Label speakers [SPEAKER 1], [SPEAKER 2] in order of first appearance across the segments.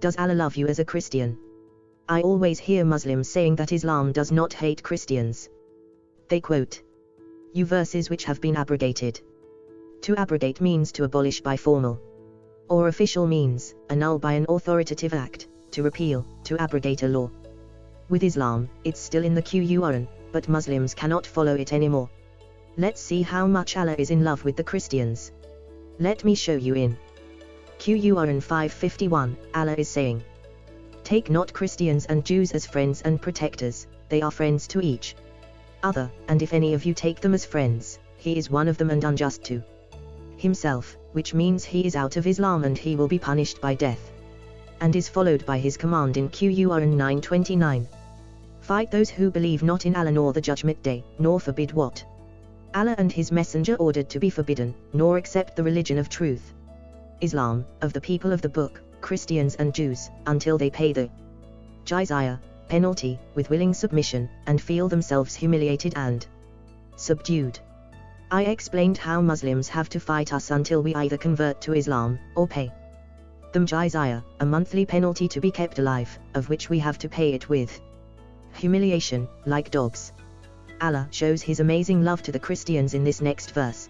[SPEAKER 1] Does Allah love you as a Christian? I always hear Muslims saying that Islam does not hate Christians. They quote you verses which have been abrogated. To abrogate means to abolish by formal or official means, annul by an authoritative act, to repeal, to abrogate a law. With Islam, it's still in the Quran, but Muslims cannot follow it anymore. Let's see how much Allah is in love with the Christians. Let me show you in Quran 551, Allah is saying, Take not Christians and Jews as friends and protectors, they are friends to each other, and if any of you take them as friends, he is one of them and unjust to himself, which means he is out of Islam and he will be punished by death. And is followed by his command in Quran 929. Fight those who believe not in Allah nor the judgment day, nor forbid what Allah and his messenger ordered to be forbidden, nor accept the religion of truth. Islam, of the people of the book, Christians and Jews, until they pay the jizya, penalty, with willing submission, and feel themselves humiliated and subdued. I explained how Muslims have to fight us until we either convert to Islam, or pay them jizya, a monthly penalty to be kept alive, of which we have to pay it with humiliation, like dogs. Allah shows his amazing love to the Christians in this next verse.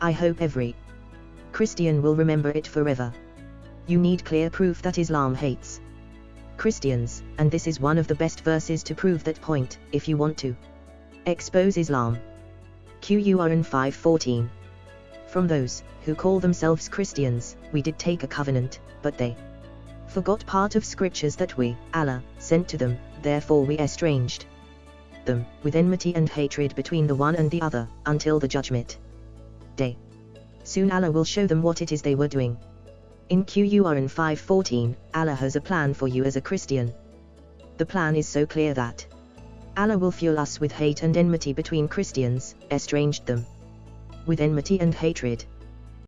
[SPEAKER 1] I hope every Christian will remember it forever. You need clear proof that Islam hates Christians, and this is one of the best verses to prove that point, if you want to expose Islam. Quran 5:14. From those who call themselves Christians, we did take a covenant, but they forgot part of scriptures that we, Allah, sent to them, therefore we estranged them, with enmity and hatred between the one and the other, until the judgment day. Soon Allah will show them what it is they were doing. In Quran 5:14, Allah has a plan for you as a Christian. The plan is so clear that Allah will fuel us with hate and enmity between Christians, estranged them with enmity and hatred,